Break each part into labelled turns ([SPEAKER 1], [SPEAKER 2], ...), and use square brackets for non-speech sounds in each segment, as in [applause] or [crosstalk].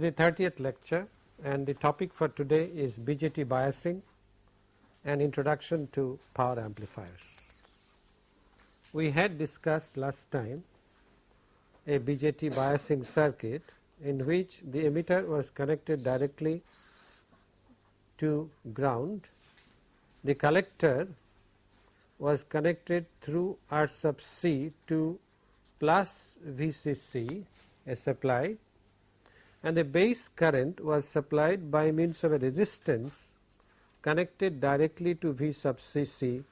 [SPEAKER 1] The 30th lecture and the topic for today is BJT biasing and introduction to power amplifiers. We had discussed last time a BJT biasing circuit in which the emitter was connected directly to ground, the collector was connected through R sub C to plus VCC a supply and the base current was supplied by means of a resistance connected directly to V sub Cc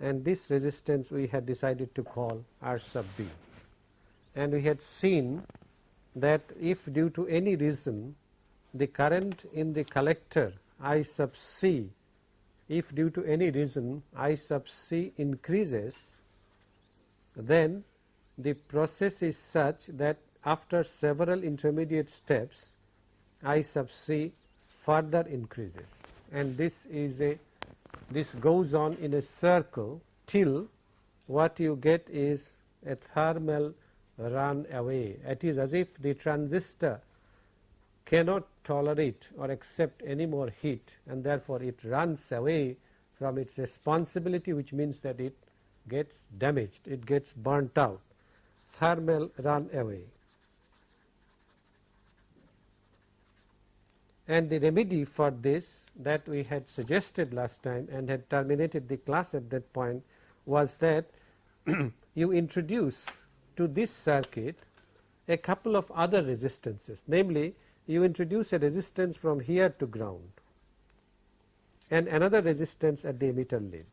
[SPEAKER 1] and this resistance we had decided to call R sub B. And we had seen that if due to any reason the current in the collector I sub C, if due to any reason I sub C increases, then the process is such that after several intermediate steps I sub c further increases and this is a this goes on in a circle till what you get is a thermal run away. It is as if the transistor cannot tolerate or accept any more heat and therefore, it runs away from its responsibility which means that it gets damaged, it gets burnt out, thermal run away. And the remedy for this that we had suggested last time and had terminated the class at that point was that [clears throat] you introduce to this circuit a couple of other resistances namely you introduce a resistance from here to ground and another resistance at the emitter lid.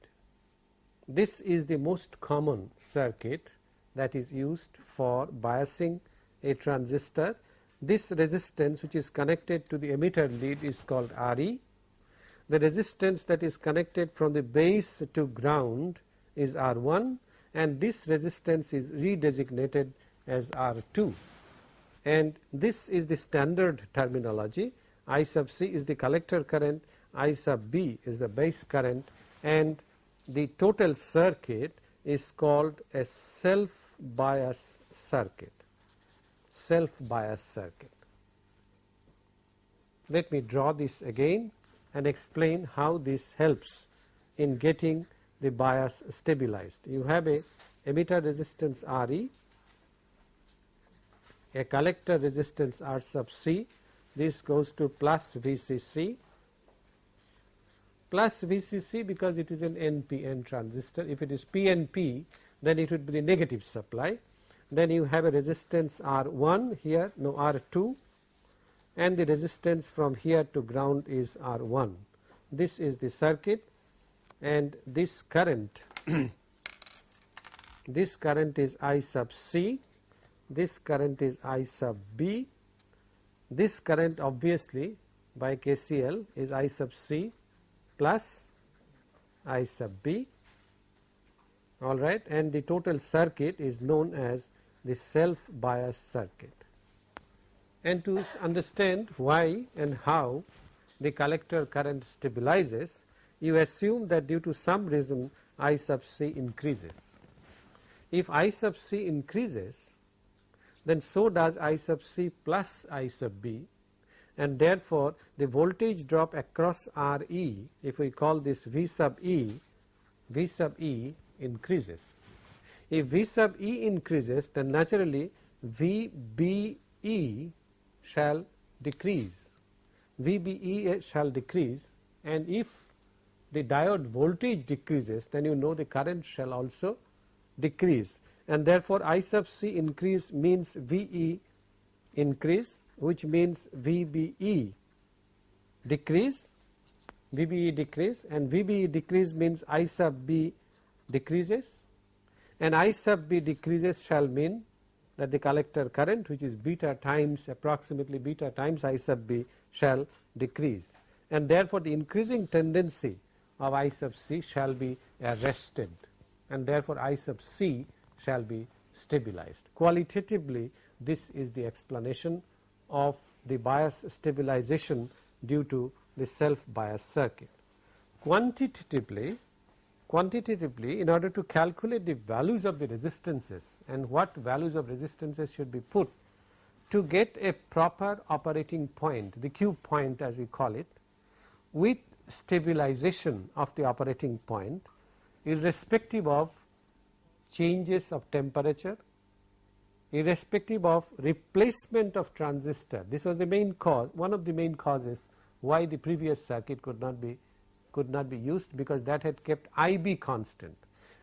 [SPEAKER 1] This is the most common circuit that is used for biasing a transistor this resistance which is connected to the emitter lead is called Re. The resistance that is connected from the base to ground is R1 and this resistance is redesignated as R2 and this is the standard terminology. I sub C is the collector current, I sub B is the base current and the total circuit is called a self bias circuit self bias circuit. Let me draw this again and explain how this helps in getting the bias stabilized. You have a emitter resistance Re, a collector resistance R sub C, this goes to plus VCC plus VCC because it is an NPN transistor. If it is PNP then it would be the negative supply then you have a resistance R1 here no R2 and the resistance from here to ground is R1. This is the circuit. And this current [clears throat] this current is I sub C, this current is I sub B, this current obviously by KCL is I sub C plus I sub B. All right. And the total circuit is known as the self bias circuit. And to understand why and how the collector current stabilizes, you assume that due to some reason I sub c increases. If I sub c increases, then so does I sub c plus I sub b and therefore, the voltage drop across R e if we call this V sub e, V sub e increases. If V sub e increases then naturally VBE shall decrease, VBE shall decrease. And if the diode voltage decreases then you know the current shall also decrease. And therefore I sub c increase means VE increase which means VBE decrease. VBE decrease. And VBE decrease means I sub B decreases and I sub B decreases shall mean that the collector current which is beta times approximately beta times I sub B shall decrease and therefore, the increasing tendency of I sub C shall be arrested and therefore, I sub C shall be stabilized. Qualitatively this is the explanation of the bias stabilization due to the self bias circuit. Quantitatively quantitatively in order to calculate the values of the resistances and what values of resistances should be put to get a proper operating point the Q point as we call it with stabilization of the operating point irrespective of changes of temperature irrespective of replacement of transistor. This was the main cause one of the main causes why the previous circuit could not be could not be used because that had kept IB constant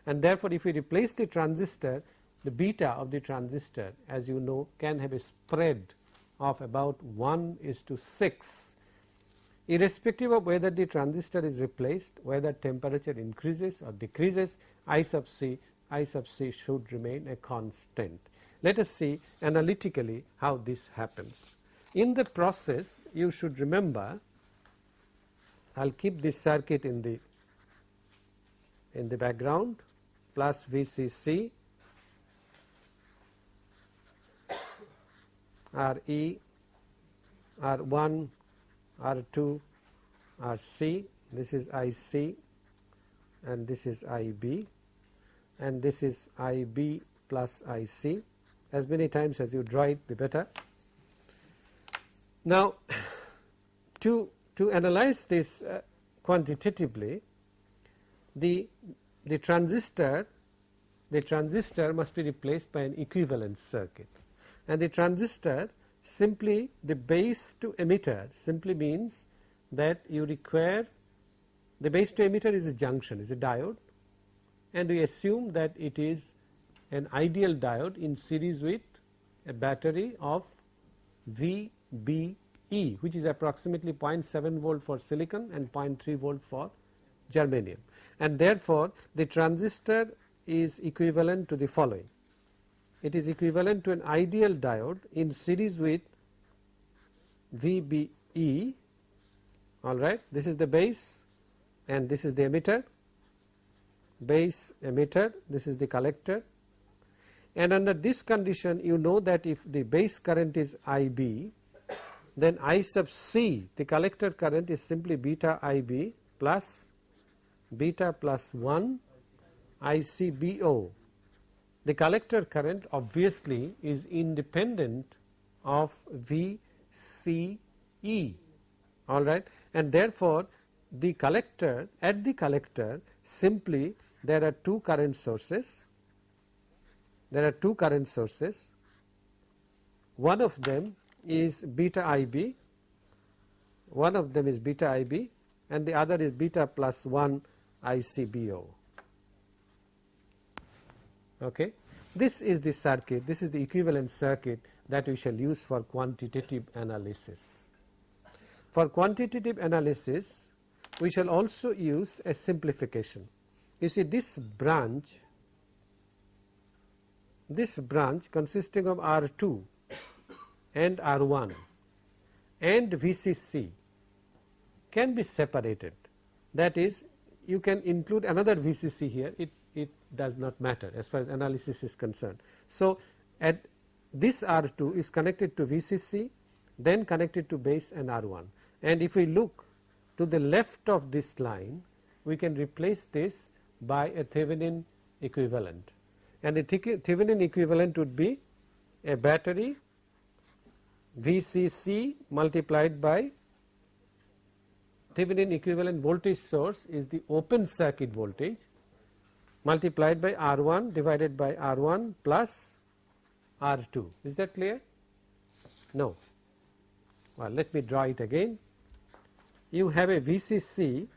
[SPEAKER 1] and therefore, if we replace the transistor the beta of the transistor as you know can have a spread of about 1 is to 6 irrespective of whether the transistor is replaced whether temperature increases or decreases I sub c I sub c should remain a constant. Let us see analytically how this happens. In the process you should remember I will keep this circuit in the in the background plus VCC RE R1 R2 RC this is IC and this is IB and this is IB plus IC as many times as you draw it the better. Now [sighs] to, to analyze this uh, quantitatively the, the transistor the transistor must be replaced by an equivalent circuit. And the transistor simply the base to emitter simply means that you require the base to emitter is a junction is a diode and we assume that it is an ideal diode in series with a battery of VBE which is approximately 0.7 volt for silicon and 0.3 volt for germanium. And therefore the transistor is equivalent to the following. It is equivalent to an ideal diode in series with VBE alright this is the base and this is the emitter. Base emitter this is the collector. And under this condition you know that if the base current is IB then I sub C the collector current is simply beta IB plus beta plus 1 ICBO the collector current obviously is independent of VCE alright and therefore the collector at the collector simply there are two current sources. There are two current sources. One of them is beta IB one of them is beta IB and the other is beta plus 1 ICBO Okay. This is the circuit, this is the equivalent circuit that we shall use for quantitative analysis. For quantitative analysis, we shall also use a simplification. You see this branch, this branch consisting of R2 and R1 and VCC can be separated. That is, you can include another VCC here, it it does not matter as far as analysis is concerned. So, at this R2 is connected to VCC then connected to base and R1 and if we look to the left of this line we can replace this by a Thevenin equivalent and the Thevenin equivalent would be a battery VCC multiplied by Thevenin equivalent voltage source is the open circuit voltage multiplied by R1 divided by R1 plus R2 is that clear? No. Well let me draw it again. You have a VCC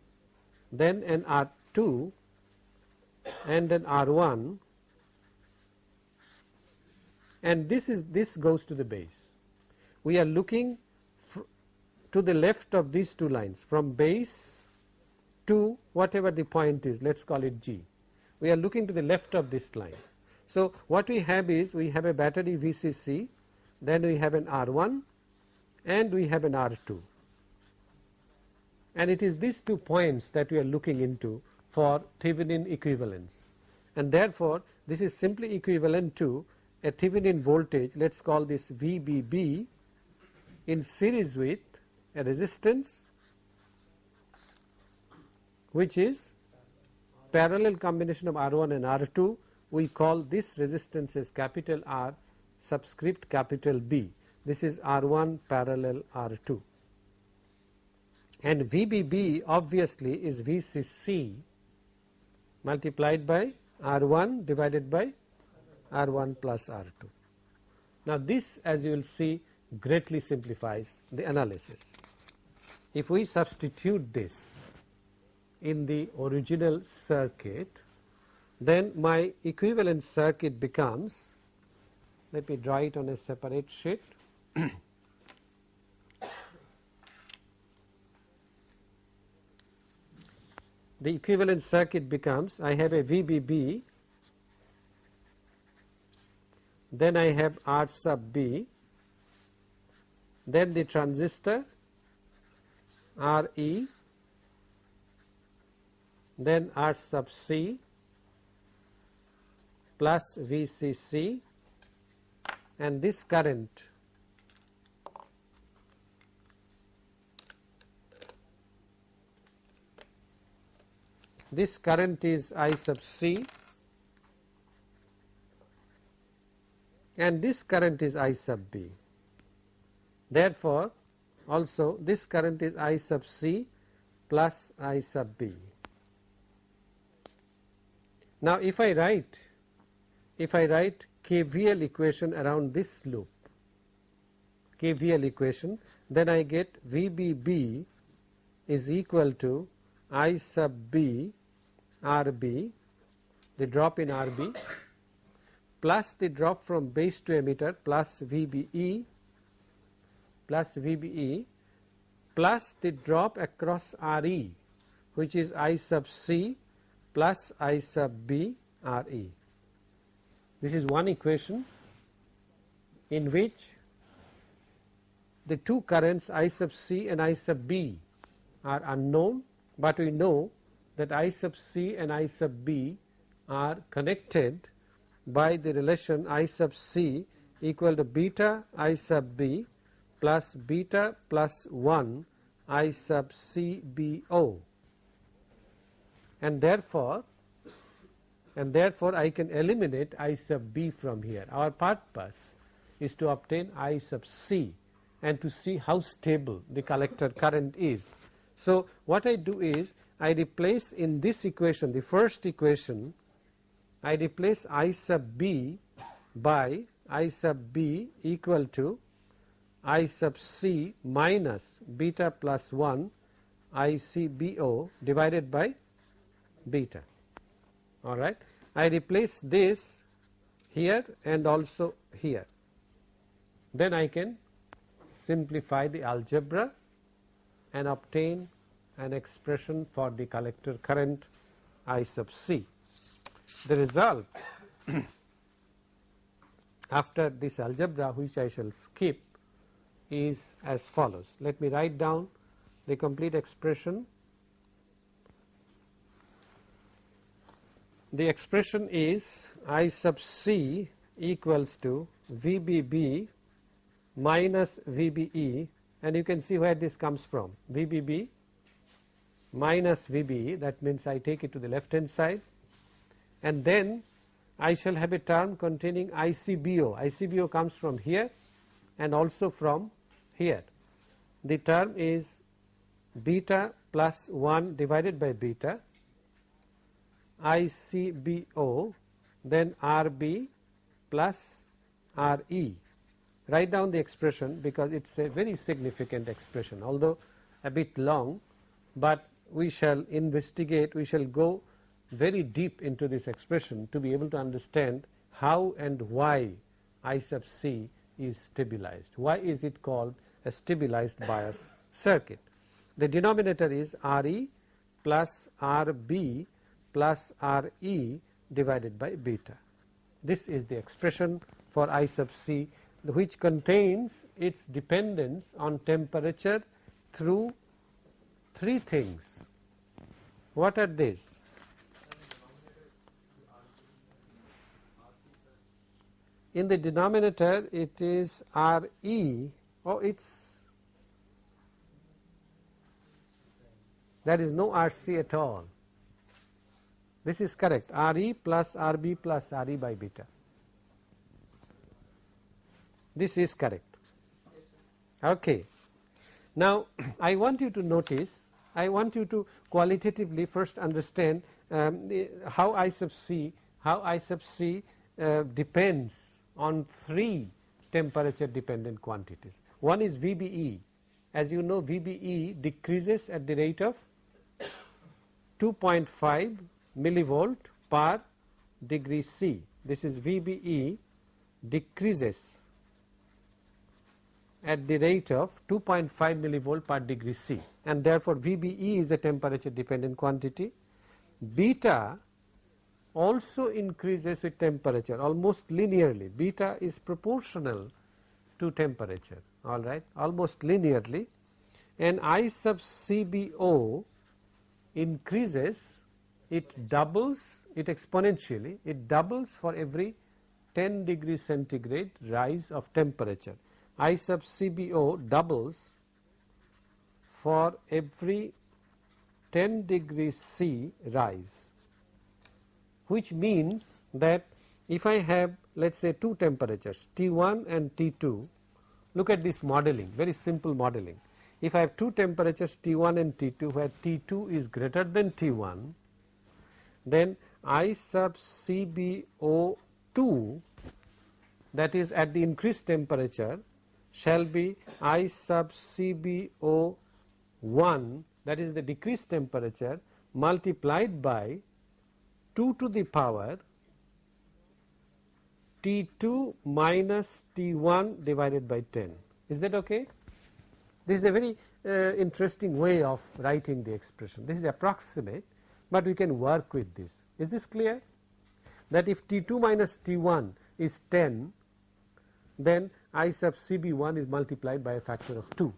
[SPEAKER 1] then an R2 and an R1 and this is this goes to the base we are looking to the left of these two lines from base to whatever the point is let us call it G. We are looking to the left of this line. So, what we have is we have a battery VCC then we have an R1 and we have an R2 and it is these two points that we are looking into for Thevenin equivalence. And therefore, this is simply equivalent to a Thevenin voltage let us call this VBB in series with a resistance which is parallel combination of R1 and R2 we call this resistance as capital R subscript capital B. This is R1 parallel R2 and VBB obviously is VCC multiplied by R1 divided by R1 plus R2. Now this as you will see greatly simplifies the analysis. If we substitute this in the original circuit then my equivalent circuit becomes let me draw it on a separate sheet [coughs] the equivalent circuit becomes I have a VBB then I have R sub B then the transistor RE then R sub C plus VCC and this current this current is I sub C and this current is I sub B. Therefore, also this current is I sub C plus I sub B. Now, if I write if I write KVL equation around this loop KVL equation then I get VBB is equal to I sub B RB the drop in RB plus the drop from base to emitter plus VBE plus VBE plus the drop across RE which is I sub C plus I sub B RE. This is one equation in which the two currents I sub C and I sub B are unknown, but we know that I sub C and I sub B are connected by the relation I sub C equal to beta I sub B plus beta plus 1 I sub C B O and therefore and therefore I can eliminate I sub b from here. Our purpose is to obtain I sub c and to see how stable the collector current is. So, what I do is I replace in this equation the first equation I replace I sub b by I sub b equal to I sub c minus beta plus 1 I c b o divided by beta all right. I replace this here and also here then I can simplify the algebra and obtain an expression for the collector current I sub c. The result [coughs] after this algebra which I shall skip is as follows. Let me write down the complete expression. The expression is I sub c equals to VBB minus VBE and you can see where this comes from. VBB minus VBE that means I take it to the left hand side. And then I shall have a term containing ICBO. ICBO comes from here and also from here. The term is beta plus 1 divided by beta ICBO then RB plus RE. Write down the expression because it is a very significant expression although a bit long, but we shall investigate, we shall go very deep into this expression to be able to understand how and why I sub C is stabilized. Why is it called a stabilized bias circuit? The denominator is RE plus RB plus R e divided by beta. This is the expression for I sub c which contains its dependence on temperature through three things. What are these? In the denominator it is R oh it's there is no R c at all this is correct Re plus Rb plus Re by beta. This is correct. Okay. Now, [clears throat] I want you to notice, I want you to qualitatively first understand um, how I sub C, how I sub C uh, depends on three temperature dependent quantities. One is VBE. As you know, VBE decreases at the rate of 2.5 millivolt per degree C. This is VBE decreases at the rate of 2.5 millivolt per degree C and therefore VBE is a temperature dependent quantity. Beta also increases with temperature almost linearly, beta is proportional to temperature alright almost linearly. And I sub CBO increases it doubles it exponentially it doubles for every 10 degree centigrade rise of temperature. I sub CBO doubles for every 10 degree C rise which means that if I have let us say two temperatures T1 and T2 look at this modeling very simple modeling. If I have two temperatures T1 and T2 where T2 is greater than T1 then I sub CBO2 that is at the increased temperature shall be I sub CBO1 that is the decreased temperature multiplied by 2 to the power T2 minus T1 divided by 10. Is that okay? This is a very uh, interesting way of writing the expression. This is approximate, but we can work with this. Is this clear? That if T2 minus T1 is 10, then I sub CB1 is multiplied by a factor of 2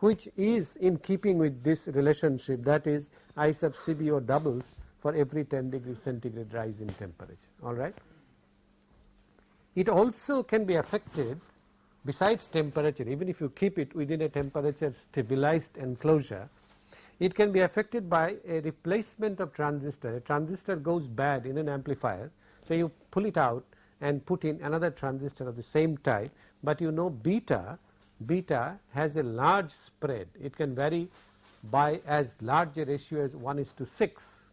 [SPEAKER 1] which is in keeping with this relationship that is I sub CBO doubles for every 10 degree centigrade rise in temperature alright. It also can be affected besides temperature even if you keep it within a temperature stabilized enclosure it can be affected by a replacement of transistor a transistor goes bad in an amplifier so you pull it out and put in another transistor of the same type, but you know beta beta has a large spread it can vary by as large a ratio as 1 is to 6.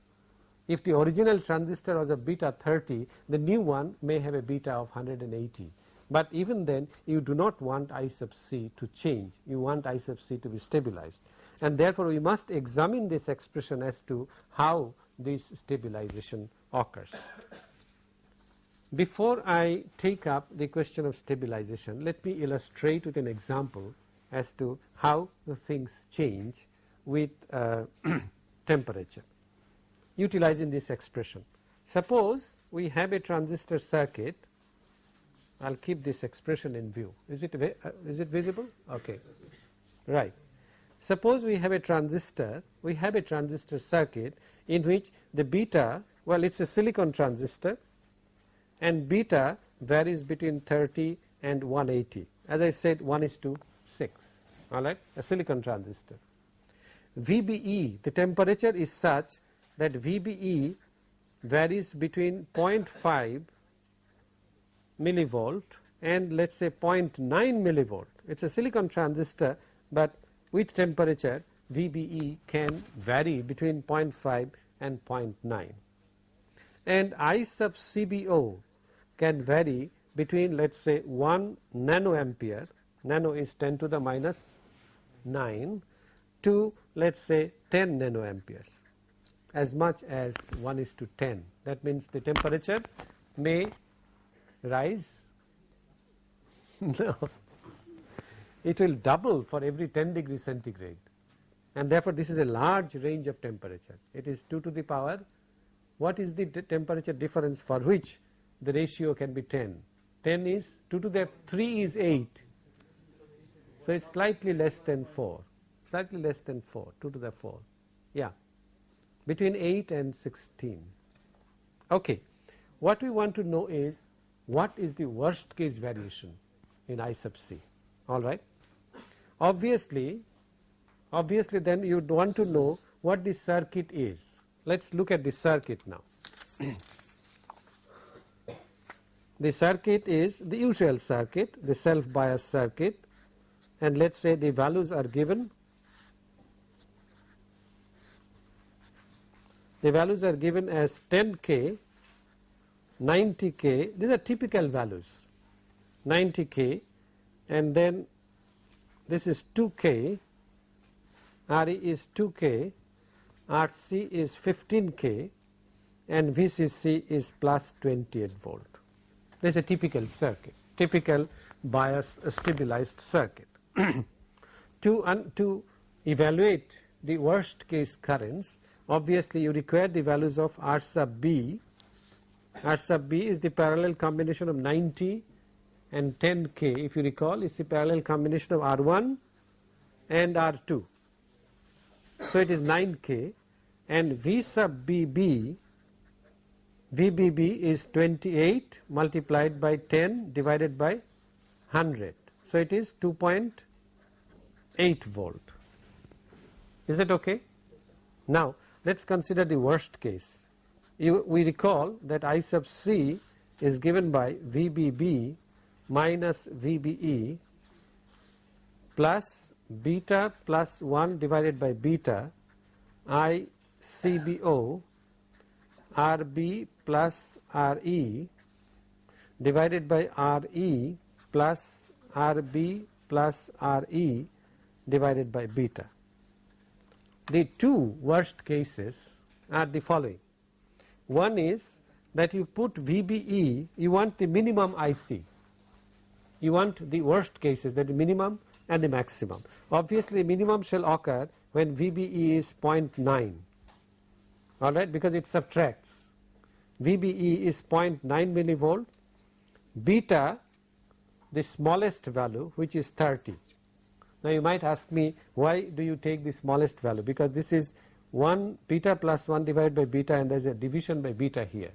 [SPEAKER 1] If the original transistor was a beta 30 the new one may have a beta of 180, but even then you do not want I sub c to change. You want I sub c to be stabilized. And therefore we must examine this expression as to how this stabilization occurs. Before I take up the question of stabilization, let me illustrate with an example as to how the things change with uh, [clears throat] temperature utilizing this expression. Suppose we have a transistor circuit, I will keep this expression in view. Is it, uh, is it visible? Okay, right. Suppose we have a transistor, we have a transistor circuit in which the beta, well it is a silicon transistor and beta varies between 30 and 180 as I said 1 is to 6 alright a silicon transistor. VBE the temperature is such that VBE varies between 0.5 millivolt and let us say 0.9 millivolt. It is a silicon transistor but with temperature VBE can vary between 0.5 and 0.9 and I sub CBO can vary between let us say 1 nano nanoampere, nano is 10 to the minus 9 to let us say 10 nanoamperes as much as 1 is to 10. That means the temperature may rise, [laughs] no, it will double for every 10 degree centigrade and therefore this is a large range of temperature. It is 2 to the power, what is the temperature difference for which the ratio can be 10. 10 is 2 to the 3 is 8. So, it is slightly less than 4, slightly less than 4, 2 to the 4, yeah, between 8 and 16. Okay. What we want to know is what is the worst case variation in I sub c, alright. Obviously, obviously then you would want to know what the circuit is. Let us look at the circuit now. [clears throat] The circuit is the usual circuit, the self bias circuit and let us say the values are given the values are given as 10k 90k these are typical values. 90k and then this is 2k RE is 2k RC is 15k and VCC is plus 28 volt. This is a typical circuit, typical bias stabilized circuit. [clears throat] to, to evaluate the worst case currents, obviously you require the values of R sub B. R sub B is the parallel combination of 90 and 10k if you recall is the parallel combination of R1 and R2. So it is 9k and V sub BB VBB is 28 multiplied by 10 divided by 100. So, it is 2.8 volt. Is that okay? Now, let us consider the worst case. You, we recall that I sub C is given by VBB minus VBE plus beta plus 1 divided by beta I CBO RB plus RE divided by RE plus RB plus RE divided by beta. The two worst cases are the following. One is that you put VBE, you want the minimum IC. You want the worst cases that the minimum and the maximum. Obviously, minimum shall occur when VBE is 0.9 alright because it subtracts VBE is 0.9 millivolt beta the smallest value which is 30. Now you might ask me why do you take the smallest value because this is 1 beta plus 1 divided by beta and there is a division by beta here.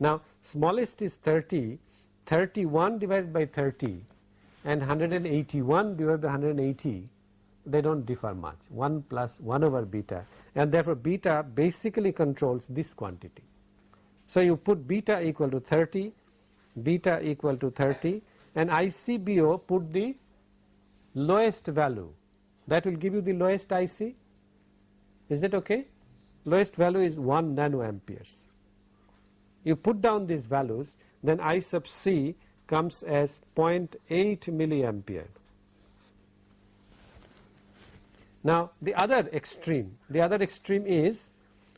[SPEAKER 1] Now smallest is 30, 31 divided by 30 and 181 divided by 180 they do not differ much 1 plus 1 over beta and therefore beta basically controls this quantity. So you put beta equal to 30, beta equal to 30 and ICBO put the lowest value. That will give you the lowest IC is that okay? Lowest value is 1 nano nanoamperes. You put down these values then I sub C comes as 0.8 milliampere. Now the other extreme, the other extreme is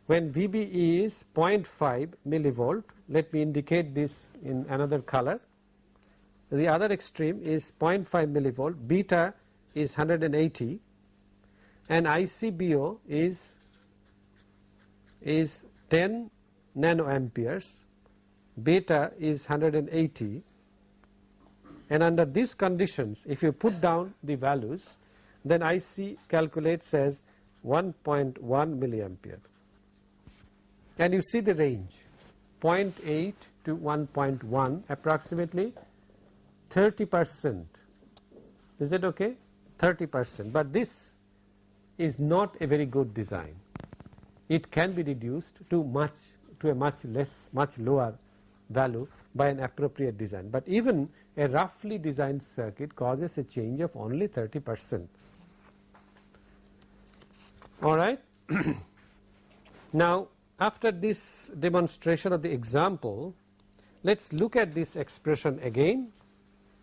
[SPEAKER 1] when VBE is 0.5 millivolt, let me indicate this in another color. The other extreme is 0.5 millivolt, beta is 180 and ICBO is, is 10 nanoamperes, beta is 180 and under these conditions if you put down the values then IC calculates as 1.1 milliampere. And you see the range 0.8 to 1.1 approximately 30 percent. Is that okay? 30 percent. But this is not a very good design. It can be reduced to much to a much less much lower value by an appropriate design. But even a roughly designed circuit causes a change of only 30 percent. All right. [clears throat] now after this demonstration of the example let us look at this expression again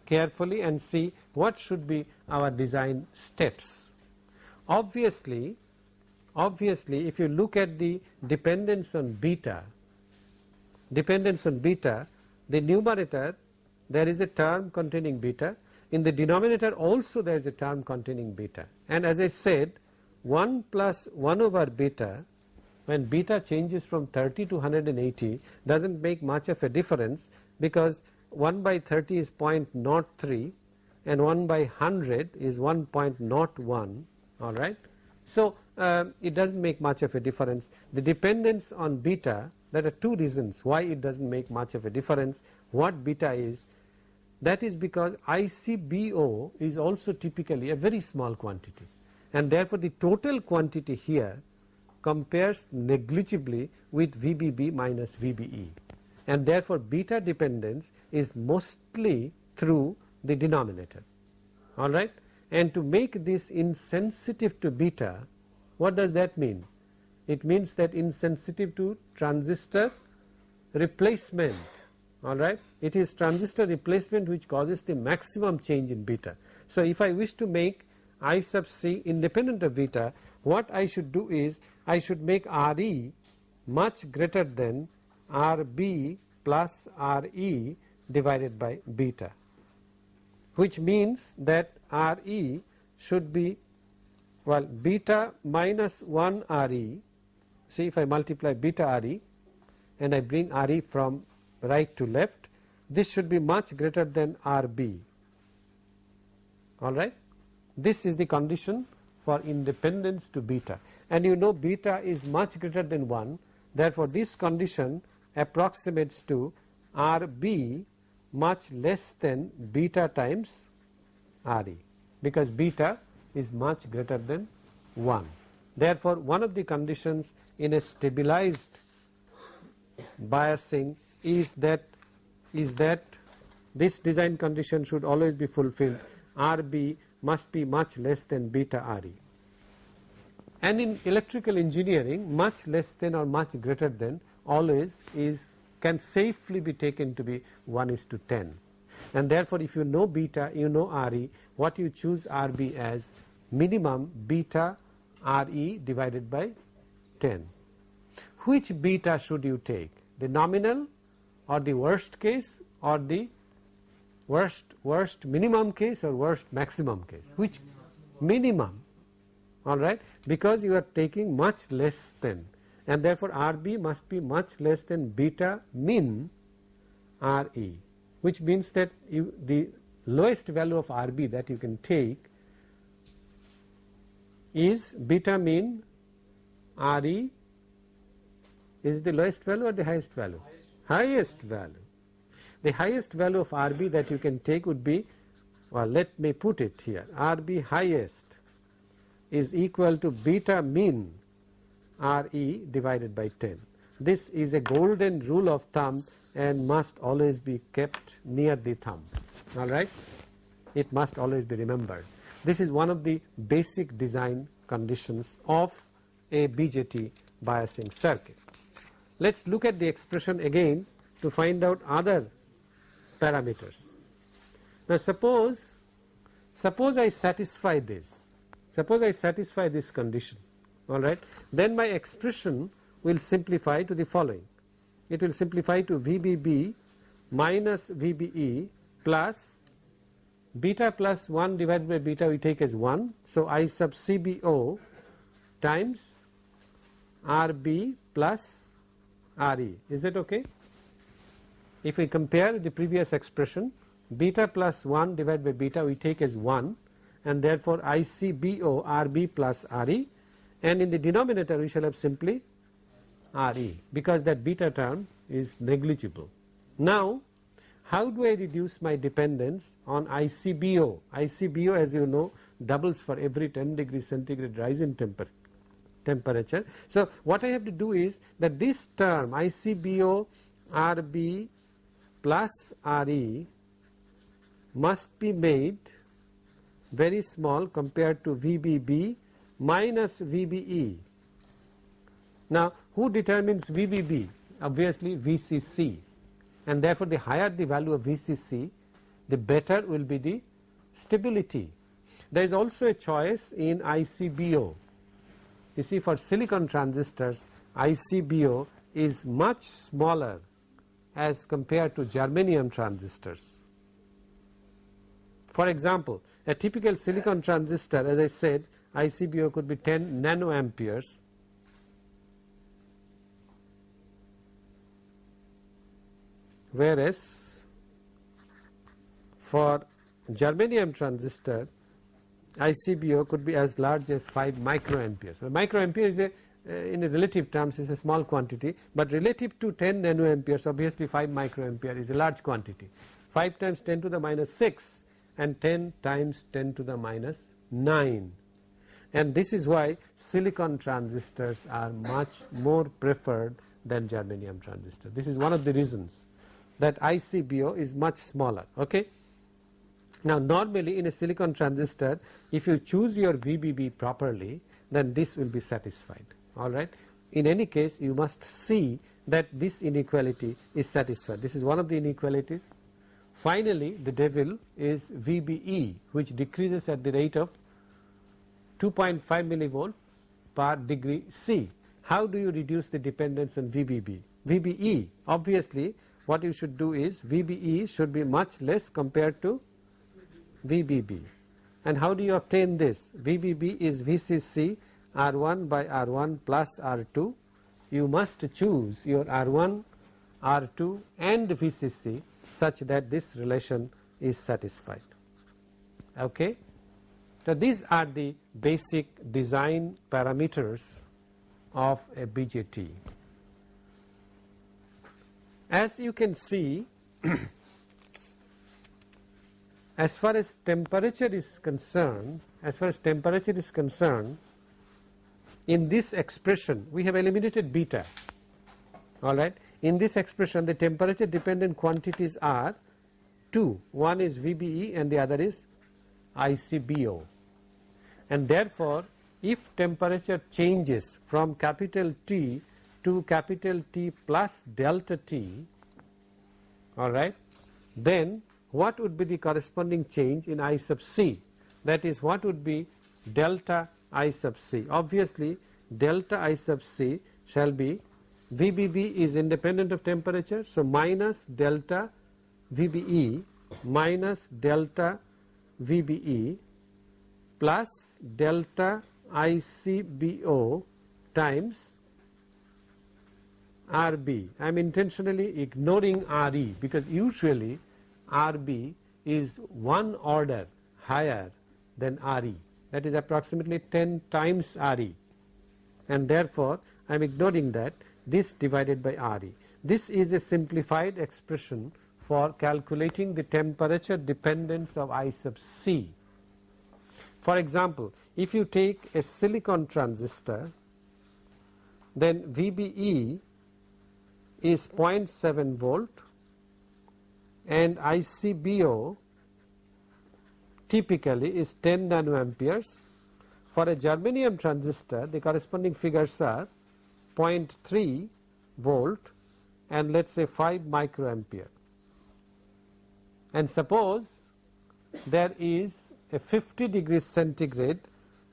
[SPEAKER 1] carefully and see what should be our design steps. Obviously, obviously if you look at the dependence on beta, dependence on beta, the numerator there is a term containing beta, in the denominator also there is a term containing beta and as I said 1 plus 1 over beta when beta changes from 30 to 180 does not make much of a difference because 1 by 30 is 0.03 and 1 by 100 is 1.01 alright. So, uh, it does not make much of a difference. The dependence on beta there are two reasons why it does not make much of a difference what beta is. That is because ICBO is also typically a very small quantity and therefore the total quantity here compares negligibly with VBB minus VBE and therefore beta dependence is mostly through the denominator alright and to make this insensitive to beta what does that mean? It means that insensitive to transistor replacement alright. It is transistor replacement which causes the maximum change in beta. So, if I wish to make I sub c independent of beta what I should do is I should make Re much greater than Rb plus Re divided by beta which means that Re should be well beta minus 1 Re see if I multiply beta Re and I bring Re from right to left this should be much greater than Rb alright. This is the condition for independence to beta. And you know beta is much greater than 1 therefore this condition approximates to Rb much less than beta times Re because beta is much greater than 1. Therefore, one of the conditions in a stabilized biasing is that is that this design condition should always be fulfilled Rb must be much less than beta Re. And in electrical engineering much less than or much greater than always is can safely be taken to be 1 is to 10 and therefore if you know beta you know Re what you choose Rb as minimum beta Re divided by 10. Which beta should you take? The nominal or the worst case or the worst worst minimum case or worst maximum case? Which minimum? Alright because you are taking much less than and therefore Rb must be much less than beta min Re which means that you, the lowest value of Rb that you can take is beta min Re is the lowest value or the highest value? Highest, highest value. The highest value of Rb that you can take would be well let me put it here Rb highest is equal to beta min Re divided by 10. This is a golden rule of thumb and must always be kept near the thumb alright. It must always be remembered. This is one of the basic design conditions of a BJT biasing circuit. Let us look at the expression again to find out other parameters. Now suppose, suppose I satisfy this, suppose I satisfy this condition alright, then my expression will simplify to the following. It will simplify to VBB minus VBE plus beta plus 1 divided by beta we take as 1. So, I sub CBO times RB plus RE is that okay? If we compare the previous expression beta plus 1 divided by beta we take as 1 and therefore ICBO RB plus RE and in the denominator we shall have simply Re because that beta term is negligible. Now how do I reduce my dependence on ICBO? ICBO as you know doubles for every 10 degree centigrade rise in temper temperature. So what I have to do is that this term ICBO RB plus Re must be made very small compared to VBB minus VBE. Now who determines VBB? Obviously VCC and therefore the higher the value of VCC the better will be the stability. There is also a choice in ICBO. You see for silicon transistors ICBO is much smaller as compared to germanium transistors. For example, a typical silicon transistor as I said ICBO could be 10 nanoamperes whereas for germanium transistor ICBO could be as large as 5 microamperes. So, microampere is a uh, in a relative terms is a small quantity, but relative to 10 nanoamperes obviously 5 microampere is a large quantity. 5 times 10 to the minus 6 and 10 times 10 to the minus 9 and this is why silicon transistors are much more preferred than germanium transistor. This is one of the reasons that ICBO is much smaller. Okay. Now normally in a silicon transistor if you choose your VBB properly then this will be satisfied alright. In any case you must see that this inequality is satisfied this is one of the inequalities. Finally the devil is VBE which decreases at the rate of 2.5 millivolt per degree C. How do you reduce the dependence on VBB? VBE obviously what you should do is VBE should be much less compared to VBB. And how do you obtain this? VBB is VCC R1 by R1 plus R2. You must choose your R1, R2 and VCC such that this relation is satisfied. Okay. So, these are the basic design parameters of a BJT. As you can see [clears throat] as far as temperature is concerned as far as temperature is concerned in this expression we have eliminated beta alright. In this expression the temperature dependent quantities are two one is VBE and the other is ICBO and therefore if temperature changes from capital T to capital T plus delta T alright then what would be the corresponding change in I sub c that is what would be delta I sub c. Obviously delta I sub c shall be VBB is independent of temperature. So, minus delta VBE minus delta VBE plus delta ICBO times RB. I am intentionally ignoring RE because usually RB is one order higher than RE that is approximately 10 times RE and therefore I am ignoring that this divided by RE. This is a simplified expression for calculating the temperature dependence of I sub C. For example, if you take a silicon transistor then VBE is 0.7 volt and ICBO typically is 10 nanoamperes. For a germanium transistor the corresponding figures are 0.3 volt and let us say 5 microampere. And suppose there is a 50 degrees centigrade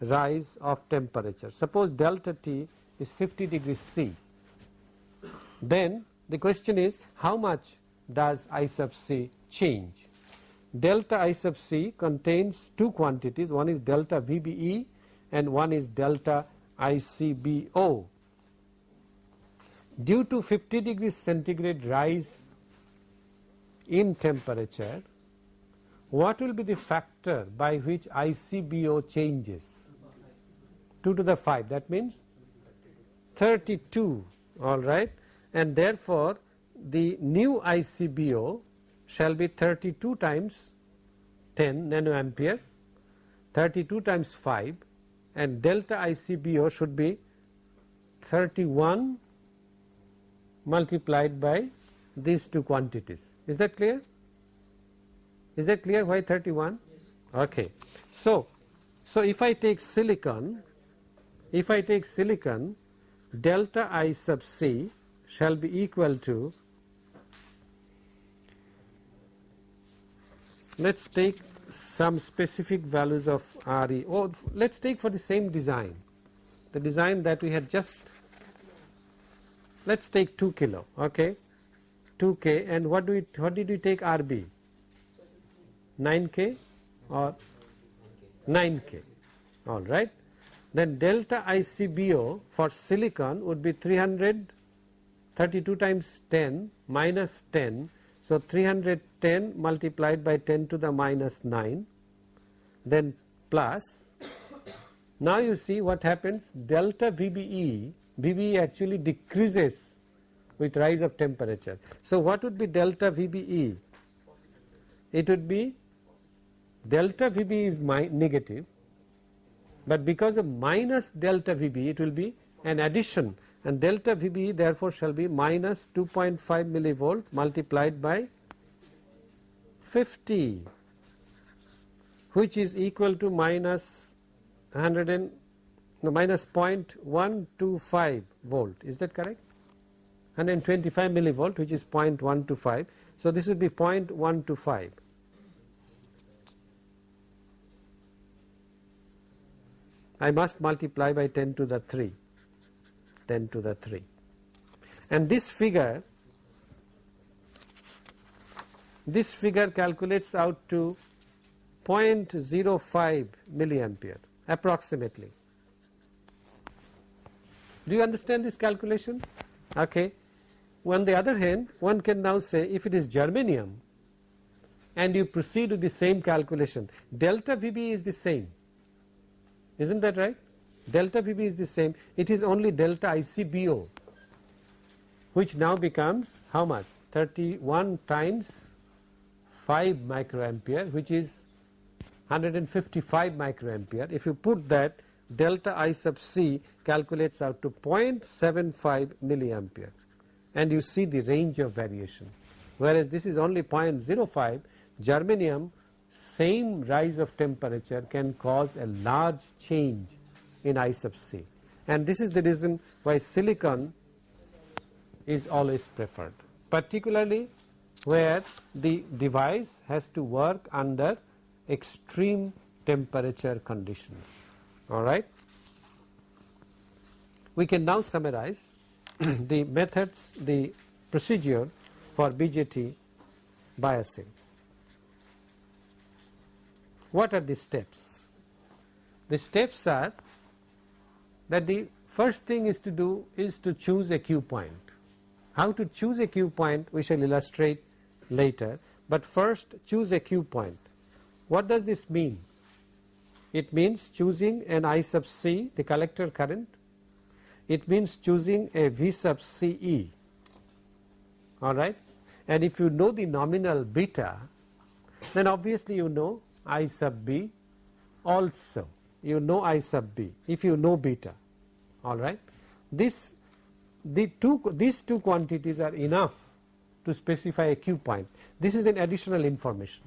[SPEAKER 1] rise of temperature. Suppose delta T is 50 degrees C. Then the question is how much does I sub c change. Delta I sub c contains two quantities one is delta VBE and one is delta ICBO. Due to 50 degrees centigrade rise in temperature what will be the factor by which ICBO changes 2 to the 5 that means 32 alright and therefore the new ICBO shall be 32 times 10 nanoampere 32 times 5 and delta ICBO should be 31 multiplied by these two quantities. Is that clear? Is that clear why 31? Yes. Okay. So, so if I take silicon, if I take silicon delta I sub c shall be equal to let us take some specific values of RE or oh, let us take for the same design the design that we had just let us take 2 kilo okay 2k and what do we what did we take RB 9k or 9k all right. Then delta ICBO for silicon would be 332 times 10 minus 10 so 310 multiplied by 10 to the minus 9 then plus. Now you see what happens. Delta VBE VBE actually decreases with rise of temperature. So what would be delta VBE? It would be delta Vb is negative but because of minus delta Vb it will be an addition and delta VB therefore shall be minus 2.5 millivolt multiplied by 50 which is equal to minus 100 and no, minus 0.125 volt. Is that correct? 125 millivolt which is 0.125 so this would be 0.125 I must multiply by 10 to the 3 10 to the 3 and this figure this figure calculates out to 0.05 milliampere approximately. Do you understand this calculation? Okay. On the other hand one can now say if it is germanium and you proceed with the same calculation delta VB is the same is not that right? Delta VB is the same. It is only delta ICBO which now becomes how much? 31 times 5 microampere which is 155 microampere. If you put that delta I sub c calculates out to 0.75 milliampere. And you see the range of variation. Whereas this is only 0.05 germanium same rise of temperature can cause a large change in I sub c and this is the reason why silicon is always preferred particularly where the device has to work under extreme temperature conditions alright. We can now summarize [clears throat] the methods the procedure for BJT biasing. What are the steps? The steps are that the first thing is to do is to choose a Q point. How to choose a Q point we shall illustrate later, but first choose a Q point. What does this mean? It means choosing an I sub c the collector current, it means choosing a V sub c e alright and if you know the nominal beta then obviously you know I sub b also you know I sub b if you know beta alright. This the two these two quantities are enough to specify a Q point. This is an additional information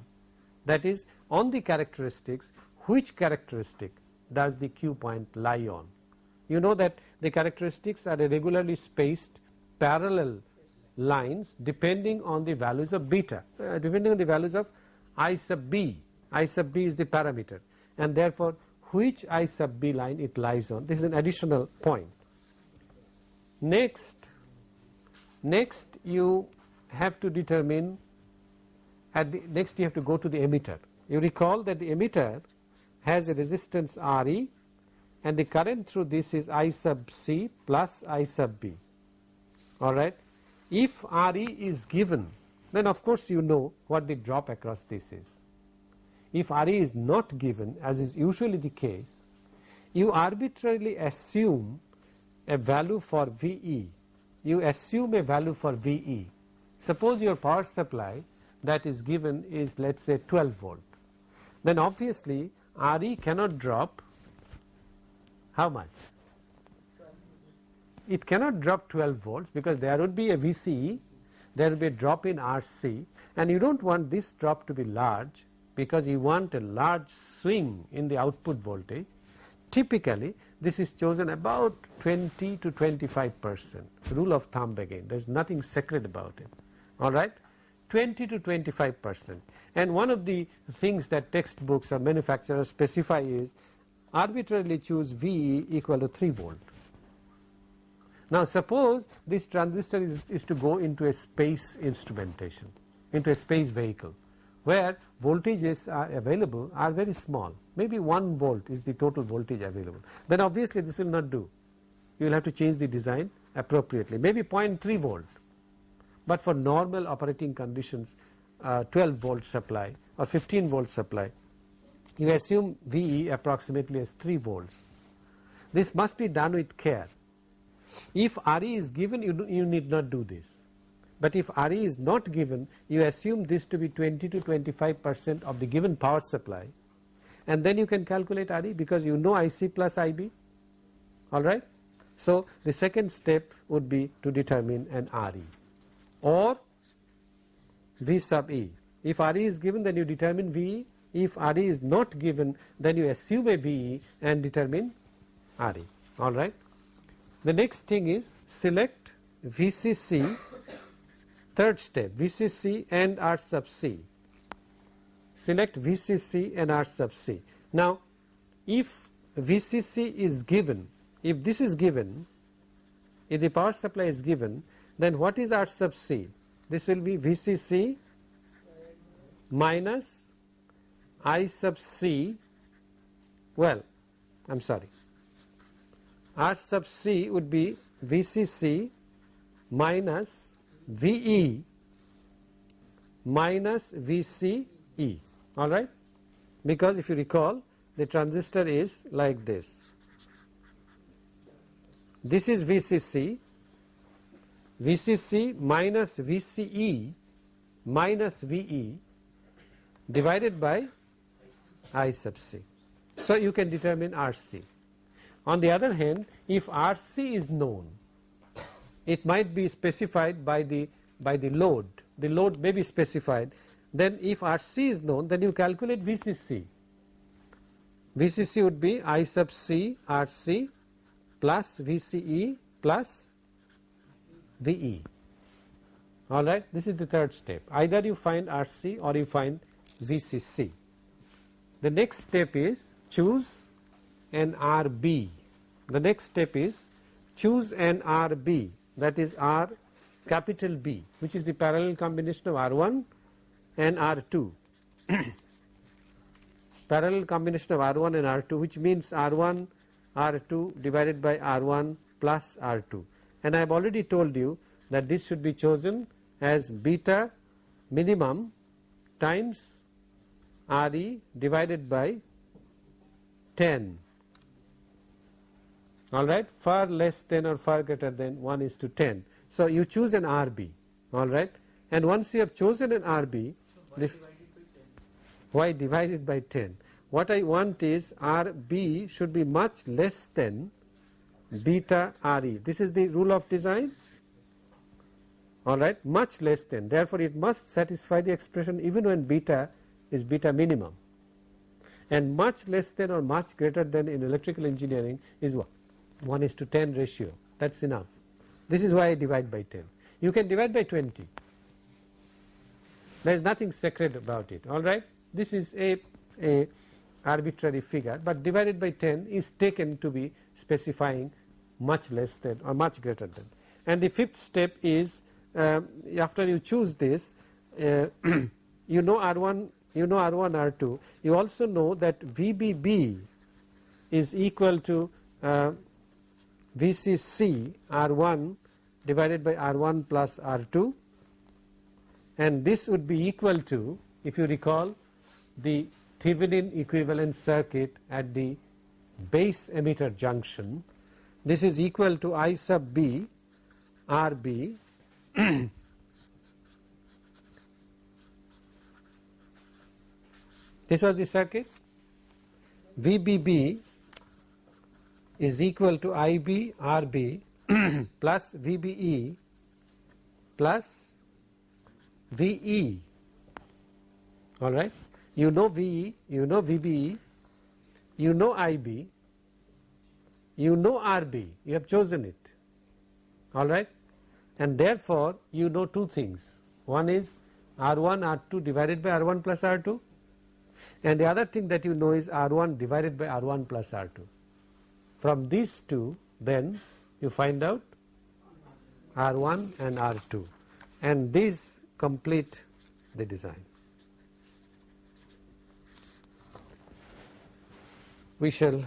[SPEAKER 1] that is on the characteristics which characteristic does the Q point lie on. You know that the characteristics are regularly spaced parallel lines depending on the values of beta uh, depending on the values of I sub b, I sub b is the parameter and therefore which I sub b line it lies on this is an additional point. Next, next you have to determine at the next you have to go to the emitter. You recall that the emitter has a resistance Re and the current through this is I sub C plus I sub B alright. If Re is given then of course you know what the drop across this is. If Re is not given as is usually the case you arbitrarily assume a value for VE you assume a value for VE Suppose your power supply that is given is let us say 12 volt. Then obviously RE cannot drop how much? It cannot drop 12 volts because there would be a VCE, there will be a drop in RC and you do not want this drop to be large because you want a large swing in the output voltage. Typically this is chosen about 20 to 25 percent rule of thumb again there is nothing sacred about it alright 20 to 25 percent and one of the things that textbooks or manufacturers specify is arbitrarily choose VE equal to 3 volt. Now suppose this transistor is, is to go into a space instrumentation into a space vehicle where voltages are available are very small. Maybe 1 volt is the total voltage available. Then obviously this will not do. You will have to change the design appropriately. Maybe 0.3 volt. But for normal operating conditions uh, 12 volt supply or 15 volt supply you assume VE approximately as 3 volts. This must be done with care. If RE is given you, do, you need not do this but if RE is not given you assume this to be 20 to 25 percent of the given power supply and then you can calculate RE because you know IC plus IB alright. So the second step would be to determine an RE or V sub E. If RE is given then you determine VE if RE is not given then you assume a VE and determine RE alright. The next thing is select VCC third step VCC and R sub C. Select VCC and R sub C. Now if VCC is given if this is given if the power supply is given then what is R sub C? This will be VCC minus I sub C. Well I am sorry. R sub C would be VCC minus VE minus VCE alright because if you recall the transistor is like this. This is VCC, VCC minus VCE minus VE divided by I sub C. So, you can determine RC. On the other hand if RC is known it might be specified by the by the load. The load may be specified. Then if RC is known then you calculate VCC VCC would be I sub C RC plus VCE plus VE alright this is the third step. Either you find RC or you find VCC the next step is choose an RB the next step is choose an RB that is R capital B which is the parallel combination of R1 and R2 [clears throat] parallel combination of R1 and R2 which means R1 R2 divided by R1 plus R2 and I have already told you that this should be chosen as beta minimum times RE divided by 10 alright far less than or far greater than 1 is to 10. So, you choose an RB alright and once you have chosen an RB
[SPEAKER 2] so
[SPEAKER 1] why divided by 10 what I want is RB should be much less than beta RE this is the rule of design. Alright much less than. Therefore, it must satisfy the expression even when beta is beta minimum. And much less than or much greater than in electrical engineering is what 1 is to 10 ratio that is enough. This is why I divide by 10. You can divide by 20 there is nothing sacred about it alright. This is a, a arbitrary figure but divided by 10 is taken to be specifying much less than or much greater than. And the fifth step is uh, after you choose this uh, [clears throat] you know R1 you know R1 R2 you also know that VBB is equal to uh, VCC R1 divided by R1 plus R2 and this would be equal to if you recall the Thevenin equivalent circuit at the base emitter junction. This is equal to I sub B RB [clears throat] this was the circuit. VBB is equal to IB RB [clears throat] plus VBE plus VE alright. You know VE, you know VBE, you know IB, you know RB, you have chosen it alright and therefore you know two things. One is R1 R2 divided by R1 plus R2 and the other thing that you know is R1 divided by R1 plus R2. From these two then you find out R1 and R2 and these complete the design. We shall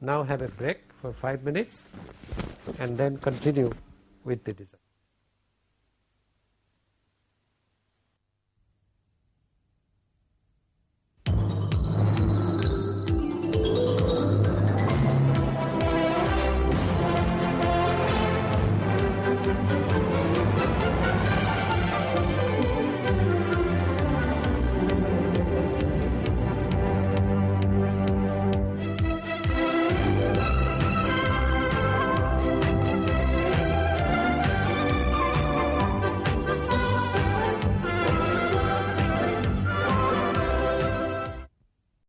[SPEAKER 1] now have a break for 5 minutes and then continue with the design.